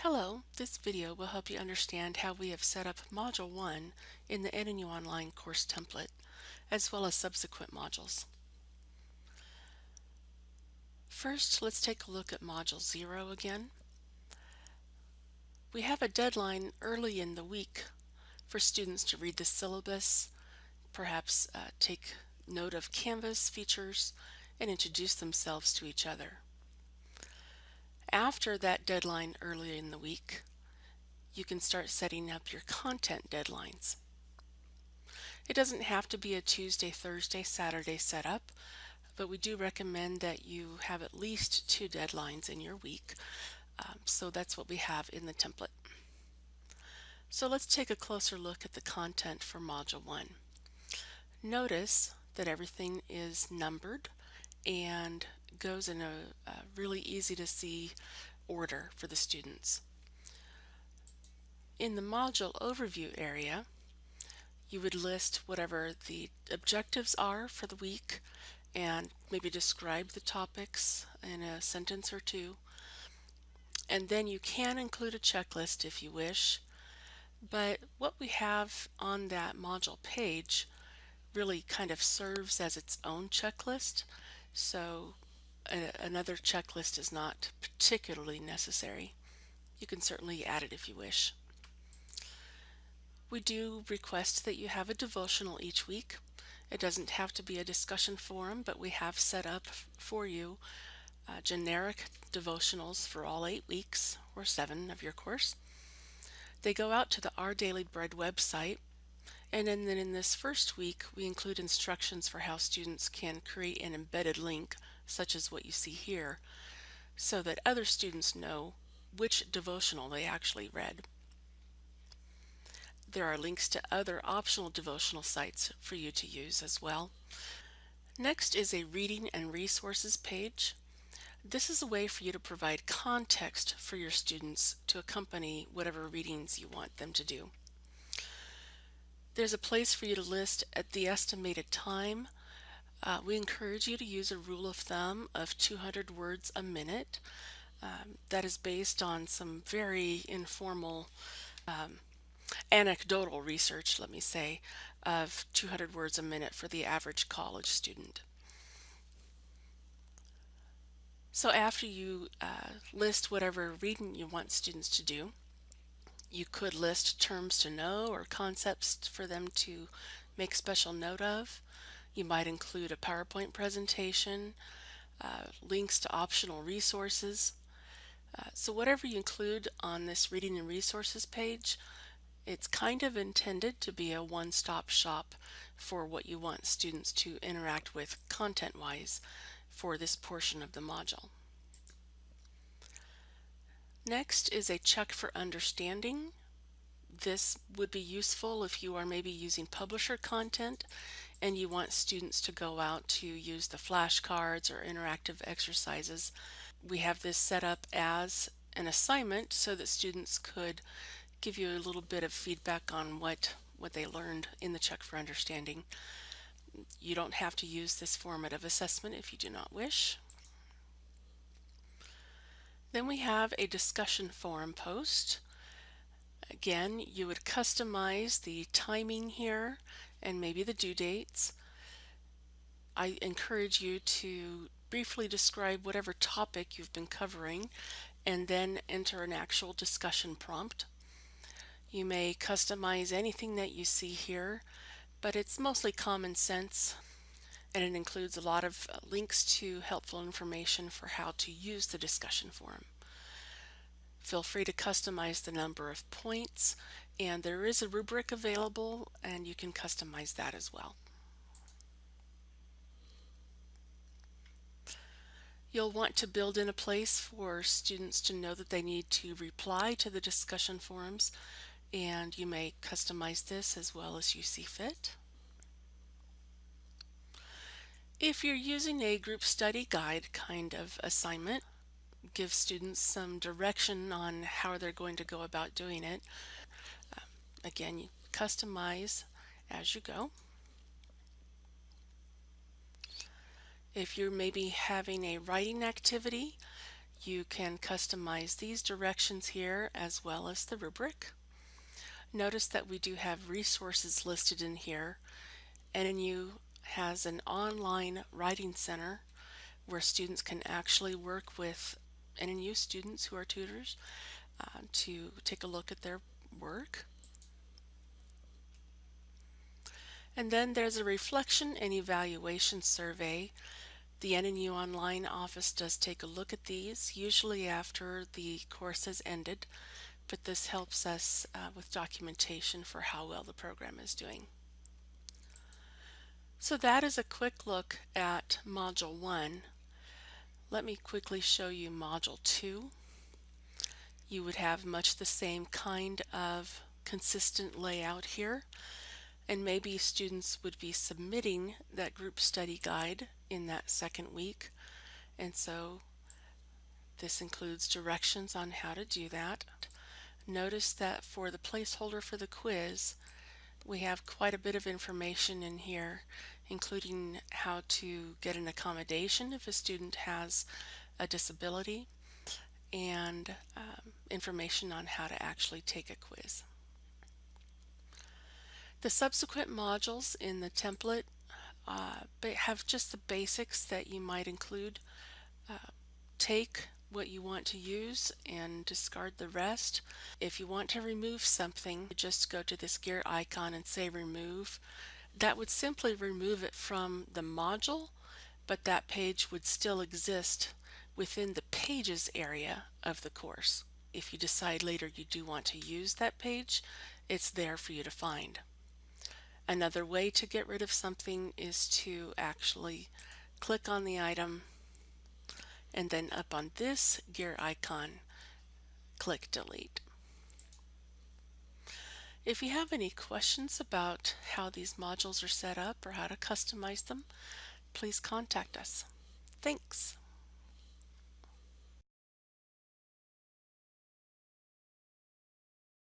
Hello, this video will help you understand how we have set up Module 1 in the NNU Online course template, as well as subsequent modules. First, let's take a look at Module 0 again. We have a deadline early in the week for students to read the syllabus, perhaps uh, take note of Canvas features, and introduce themselves to each other. After that deadline early in the week, you can start setting up your content deadlines. It doesn't have to be a Tuesday, Thursday, Saturday setup, but we do recommend that you have at least two deadlines in your week. Um, so that's what we have in the template. So let's take a closer look at the content for Module 1. Notice that everything is numbered and goes in a, a really easy to see order for the students. In the module overview area, you would list whatever the objectives are for the week and maybe describe the topics in a sentence or two. And then you can include a checklist if you wish. But what we have on that module page really kind of serves as its own checklist. So a, another checklist is not particularly necessary. You can certainly add it if you wish. We do request that you have a devotional each week. It doesn't have to be a discussion forum, but we have set up for you uh, generic devotionals for all eight weeks or seven of your course. They go out to the Our Daily Bread website and then, then in this first week, we include instructions for how students can create an embedded link, such as what you see here, so that other students know which devotional they actually read. There are links to other optional devotional sites for you to use as well. Next is a reading and resources page. This is a way for you to provide context for your students to accompany whatever readings you want them to do. There's a place for you to list at the estimated time. Uh, we encourage you to use a rule of thumb of 200 words a minute. Um, that is based on some very informal um, anecdotal research, let me say, of 200 words a minute for the average college student. So after you uh, list whatever reading you want students to do, you could list terms to know or concepts for them to make special note of. You might include a PowerPoint presentation, uh, links to optional resources. Uh, so whatever you include on this reading and resources page, it's kind of intended to be a one-stop shop for what you want students to interact with content-wise for this portion of the module. Next is a check for understanding. This would be useful if you are maybe using publisher content and you want students to go out to use the flashcards or interactive exercises. We have this set up as an assignment so that students could give you a little bit of feedback on what, what they learned in the check for understanding. You don't have to use this formative assessment if you do not wish. Then we have a discussion forum post. Again, you would customize the timing here and maybe the due dates. I encourage you to briefly describe whatever topic you've been covering and then enter an actual discussion prompt. You may customize anything that you see here, but it's mostly common sense and it includes a lot of links to helpful information for how to use the discussion forum. Feel free to customize the number of points and there is a rubric available and you can customize that as well. You'll want to build in a place for students to know that they need to reply to the discussion forums and you may customize this as well as you see fit. If you're using a group study guide kind of assignment, give students some direction on how they're going to go about doing it. Again, you customize as you go. If you're maybe having a writing activity, You can customize these directions here as well as the rubric. Notice that we do have resources listed in here. NNU has an online writing center where students can actually work with NNU students who are tutors uh, to take a look at their work. And then there's a reflection and evaluation survey. The NNU Online office does take a look at these, usually after the course has ended, but this helps us uh, with documentation for how well the program is doing. So that is a quick look at Module 1. Let me quickly show you Module 2. You would have much the same kind of consistent layout here and maybe students would be submitting that group study guide in that second week and so this includes directions on how to do that. Notice that for the placeholder for the quiz we have quite a bit of information in here including how to get an accommodation if a student has a disability and um, information on how to actually take a quiz. The subsequent modules in the template uh, have just the basics that you might include. Uh, take what you want to use and discard the rest. If you want to remove something, just go to this gear icon and say remove. That would simply remove it from the module, but that page would still exist within the pages area of the course. If you decide later you do want to use that page, it's there for you to find. Another way to get rid of something is to actually click on the item and then up on this gear icon, click delete. If you have any questions about how these modules are set up or how to customize them, please contact us. Thanks.